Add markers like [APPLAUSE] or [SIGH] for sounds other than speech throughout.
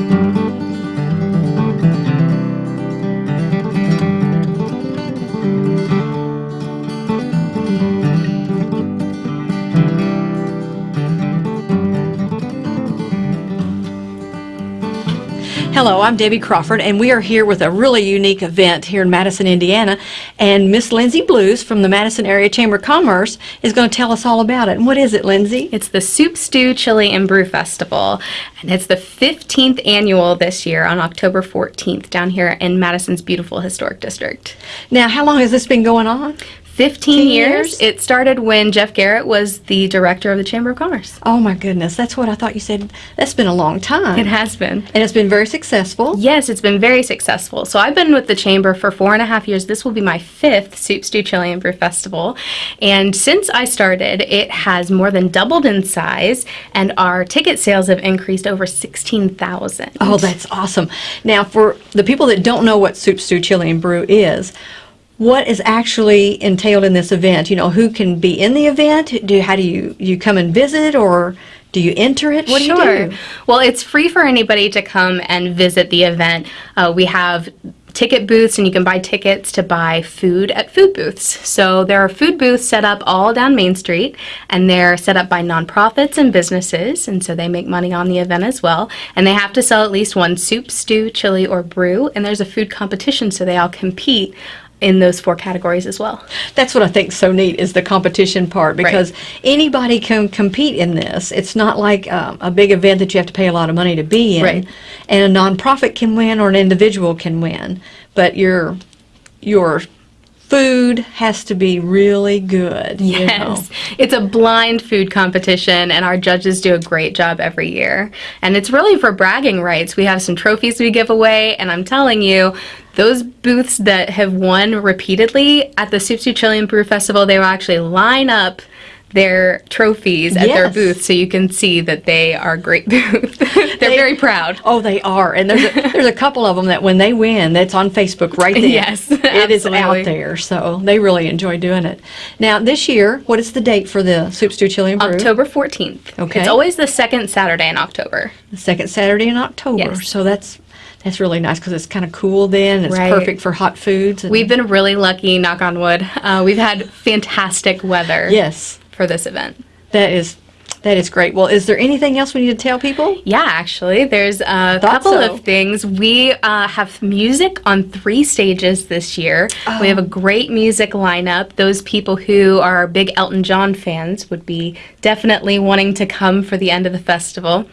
Thank you. Hello, I'm Debbie Crawford, and we are here with a really unique event here in Madison, Indiana. And Miss Lindsay Blues from the Madison Area Chamber of Commerce is going to tell us all about it. And what is it, Lindsay? It's the Soup Stew Chili and Brew Festival, and it's the 15th annual this year on October 14th down here in Madison's beautiful historic district. Now, how long has this been going on? 15 years. years? It started when Jeff Garrett was the director of the Chamber of Commerce. Oh my goodness, that's what I thought you said. That's been a long time. It has been. And it's been very successful. Yes, it's been very successful. So I've been with the Chamber for four and a half years. This will be my fifth Soup Stew Chili and Brew Festival. And since I started, it has more than doubled in size, and our ticket sales have increased over 16,000. Oh, that's awesome. Now, for the people that don't know what Soup Stew Chili and Brew is, what is actually entailed in this event? You know, who can be in the event? Do how do you you come and visit or do you enter it? What sure. do you do? Well, it's free for anybody to come and visit the event. Uh, we have ticket booths and you can buy tickets to buy food at food booths. So there are food booths set up all down Main Street and they're set up by nonprofits and businesses and so they make money on the event as well. And they have to sell at least one soup, stew, chili, or brew and there's a food competition so they all compete in those four categories as well. That's what I think so neat is the competition part because right. anybody can compete in this. It's not like um, a big event that you have to pay a lot of money to be in. Right. And a nonprofit can win or an individual can win, but your your food has to be really good. Yes. It's a blind food competition, and our judges do a great job every year. And it's really for bragging rights. We have some trophies we give away, and I'm telling you, those booths that have won repeatedly at the Chili and Brew Festival, they will actually line up their trophies at yes. their booth so you can see that they are great [LAUGHS] booths. They're they, very proud. Oh, they are. And there's a, there's a couple of them that when they win, that's on Facebook right there. [LAUGHS] yes, It is out there. So they really enjoy doing it. Now, this year, what is the date for the Soup Stew Chili and Brew? October 14th. Okay. It's always the second Saturday in October. The second Saturday in October. Yes. So that's that's really nice because it's kind of cool then. It's right. perfect for hot foods. We've been really lucky, knock on wood. Uh, we've had fantastic weather. Yes. For this event. That is that is great. Well, is there anything else we need to tell people? Yeah, actually, there's a couple so. of things. We uh, have music on three stages this year. Oh. We have a great music lineup. Those people who are big Elton John fans would be definitely wanting to come for the end of the festival.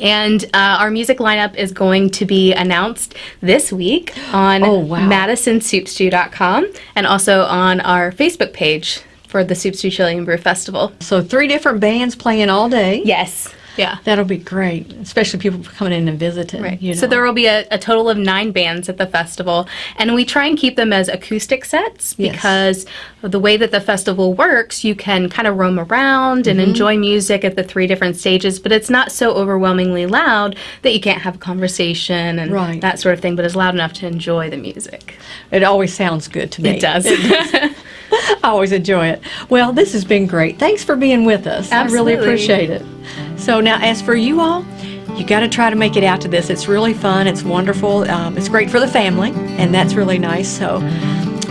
And uh, our music lineup is going to be announced this week on oh, wow. madisonsoupstew.com and also on our Facebook page for the Soup Stew Chili and Brew Festival. So three different bands playing all day. Yes. Yeah. That'll be great, especially people coming in and visiting. Right. You know. So there will be a, a, total of nine bands at the festival, and we try and keep them as acoustic sets because yes. of the way that the festival works, you can kind of roam around and mm-hmm. enjoy music at the three different stages, but it's not so overwhelmingly loud that you can't have a conversation and right. that sort of thing, but it's loud enough to enjoy the music. It always sounds good to me. It does. [LAUGHS] [LAUGHS] I always enjoy it. Well, this has been great. Thanks for being with us. Absolutely. I really appreciate it. So now, as for you all, you got to try to make it out to this. It's really fun. It's wonderful. Um, it's great for the family, and that's really nice. So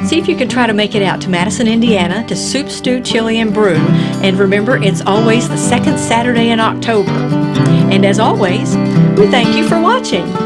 see if you can try to make it out to Madison, Indiana, to Soup, Stew, Chili, and Brew. And remember, it's always the second Saturday in October. And as always, we thank you for watching.